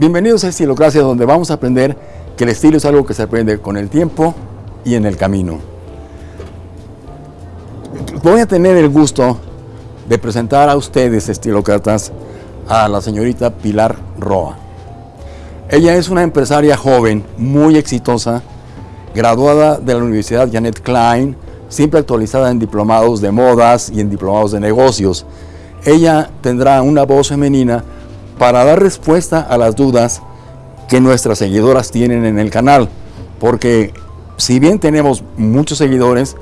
Bienvenidos a Estilocracia, donde vamos a aprender que el estilo es algo que se aprende con el tiempo y en el camino. Voy a tener el gusto de presentar a ustedes, estilócratas, a la señorita Pilar Roa. Ella es una empresaria joven, muy exitosa, graduada de la Universidad Janet Klein, siempre actualizada en diplomados de modas y en diplomados de negocios. Ella tendrá una voz femenina para dar respuesta a las dudas que nuestras seguidoras tienen en el canal, porque si bien tenemos muchos seguidores,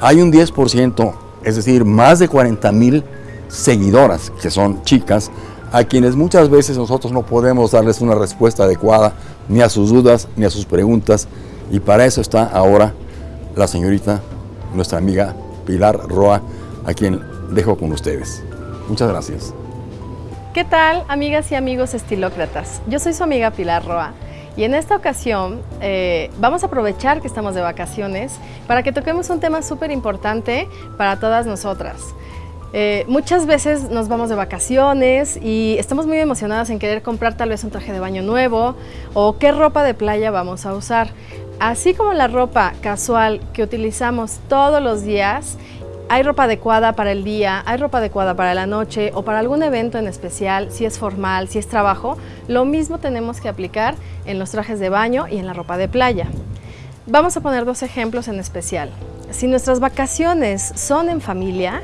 hay un 10%, es decir, más de 40 mil seguidoras, que son chicas, a quienes muchas veces nosotros no podemos darles una respuesta adecuada ni a sus dudas ni a sus preguntas, y para eso está ahora la señorita, nuestra amiga Pilar Roa, a quien dejo con ustedes. Muchas gracias. ¿Qué tal, amigas y amigos estilócratas? Yo soy su amiga Pilar Roa y en esta ocasión eh, vamos a aprovechar que estamos de vacaciones para que toquemos un tema súper importante para todas nosotras. Eh, muchas veces nos vamos de vacaciones y estamos muy emocionadas en querer comprar tal vez un traje de baño nuevo o qué ropa de playa vamos a usar. Así como la ropa casual que utilizamos todos los días hay ropa adecuada para el día, hay ropa adecuada para la noche o para algún evento en especial, si es formal, si es trabajo, lo mismo tenemos que aplicar en los trajes de baño y en la ropa de playa. Vamos a poner dos ejemplos en especial. Si nuestras vacaciones son en familia,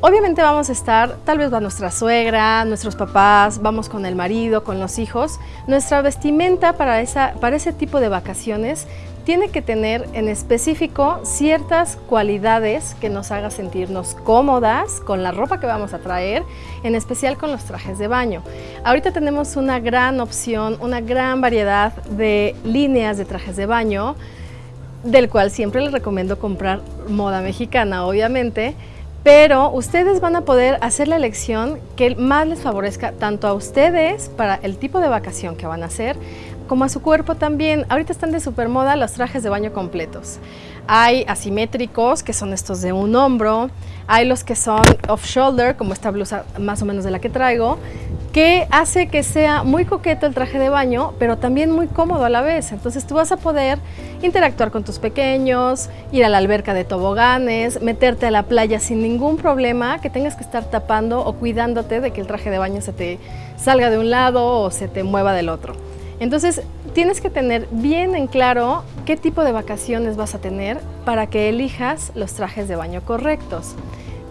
Obviamente vamos a estar, tal vez va nuestra suegra, nuestros papás, vamos con el marido, con los hijos. Nuestra vestimenta para, esa, ese tipo de vacaciones tiene que tener en específico ciertas cualidades que nos haga sentirnos cómodas con la ropa que vamos a traer, en especial con los trajes de baño. Ahorita tenemos una gran opción, una gran variedad de líneas de trajes de baño, del cual siempre les recomiendo comprar moda mexicana, obviamente, pero ustedes van a poder hacer la elección que más les favorezca tanto a ustedes para el tipo de vacación que van a hacer, como a su cuerpo también. Ahorita están de super moda los trajes de baño completos. Hay asimétricos, que son estos de un hombro, hay los que son off-shoulder, como esta blusa más o menos de la que traigo, que hace que sea muy coqueto el traje de baño, pero también muy cómodo a la vez. Entonces tú vas a poder interactuar con tus pequeños, ir a la alberca de toboganes, meterte a la playa sin ningún problema, que tengas que estar tapando o cuidándote de que el traje de baño se te salga de un lado o se te mueva del otro. Entonces, tienes que tener bien en claro qué tipo de vacaciones vas a tener para que elijas los trajes de baño correctos.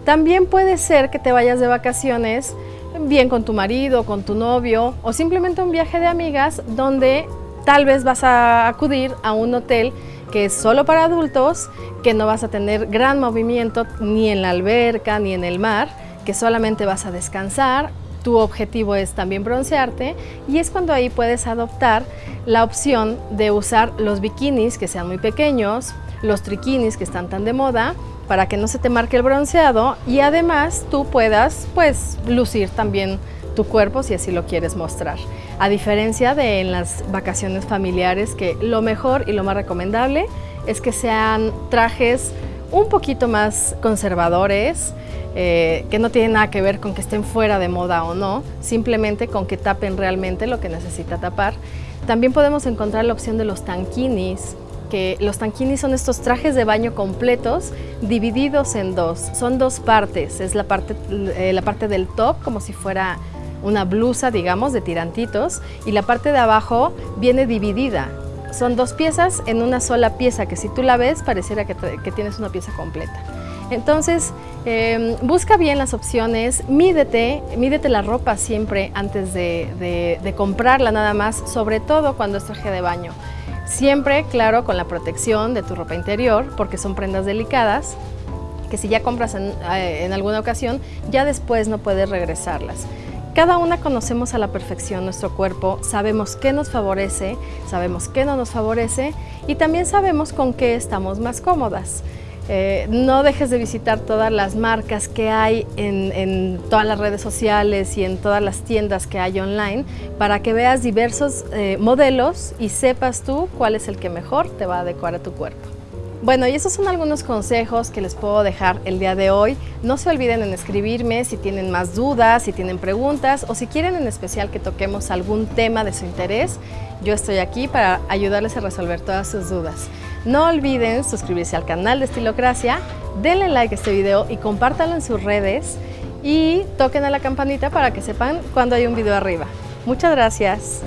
También puede ser que te vayas de vacaciones bien con tu marido, con tu novio o simplemente un viaje de amigas donde tal vez vas a acudir a un hotel que es solo para adultos, que no vas a tener gran movimiento ni en la alberca ni en el mar, que solamente vas a descansar tu objetivo es también broncearte y es cuando ahí puedes adoptar la opción de usar los bikinis que sean muy pequeños, los triquinis que están tan de moda, para que no se te marque el bronceado y además tú puedas pues lucir también tu cuerpo si así lo quieres mostrar. A diferencia de en las vacaciones familiares que lo mejor y lo más recomendable es que sean trajes un poquito más conservadores, eh, que no tiene nada que ver con que estén fuera de moda o no, simplemente con que tapen realmente lo que necesita tapar. También podemos encontrar la opción de los tanquinis, que los tanquinis son estos trajes de baño completos divididos en dos. Son dos partes, es la parte, eh, la parte del top como si fuera una blusa, digamos, de tirantitos, y la parte de abajo viene dividida. Son dos piezas en una sola pieza, que si tú la ves pareciera que tienes una pieza completa. Entonces, em, busca bien las opciones, mídete, mídete la ropa siempre antes de, comprarla nada más, sobre todo cuando es traje de baño. Siempre, claro, con la protección de tu ropa interior, porque son prendas delicadas, que si ya compras en, eh, en alguna ocasión, ya después no puedes regresarlas. Cada una conocemos a la perfección nuestro cuerpo, sabemos qué nos favorece, sabemos qué no nos favorece y también sabemos con qué estamos más cómodas. Eh, no dejes de visitar todas las marcas que hay en, todas las redes sociales y en todas las tiendas que hay online para que veas diversos eh, modelos y sepas tú cuál es el que mejor te va a adecuar a tu cuerpo. Bueno, y esos son algunos consejos que les puedo dejar el día de hoy. No se olviden en escribirme si tienen más dudas, si tienen preguntas o si quieren en especial que toquemos algún tema de su interés. Yo estoy aquí para ayudarles a resolver todas sus dudas. No olviden suscribirse al canal de Estilocracia, denle like a este video y compártanlo en sus redes y toquen a la campanita para que sepan cuando hay un video arriba. Muchas gracias.